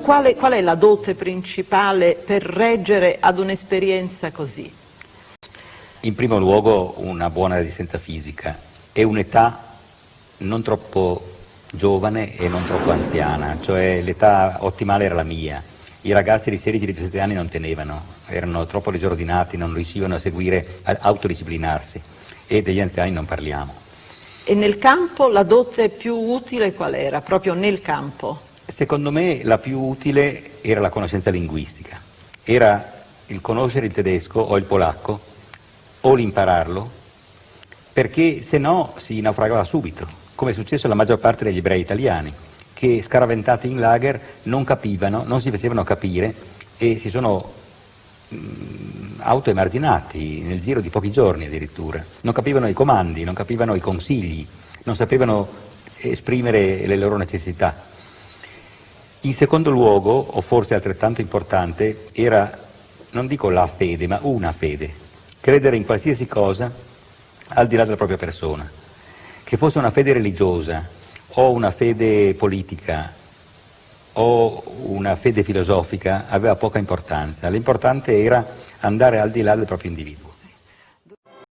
quale, qual è la dote principale per reggere ad un'esperienza così? In primo luogo una buona resistenza fisica e un'età non troppo giovane e non troppo anziana, cioè l'età ottimale era la mia. I ragazzi di 16-17 anni non tenevano, erano troppo disordinati, non riuscivano a seguire, a autodisciplinarsi e degli anziani non parliamo. E nel campo la dote più utile qual era, proprio nel campo? Secondo me la più utile era la conoscenza linguistica, era il conoscere il tedesco o il polacco o l'impararlo, perché se no si naufragava subito, come è successo alla maggior parte degli ebrei italiani, che scaraventati in lager non capivano, non si facevano capire e si sono autoemarginati nel giro di pochi giorni addirittura, non capivano i comandi, non capivano i consigli, non sapevano esprimere le loro necessità. In secondo luogo, o forse altrettanto importante, era, non dico la fede, ma una fede, credere in qualsiasi cosa al di là della propria persona, che fosse una fede religiosa o una fede politica o una fede filosofica aveva poca importanza, l'importante era andare al di là del proprio individuo.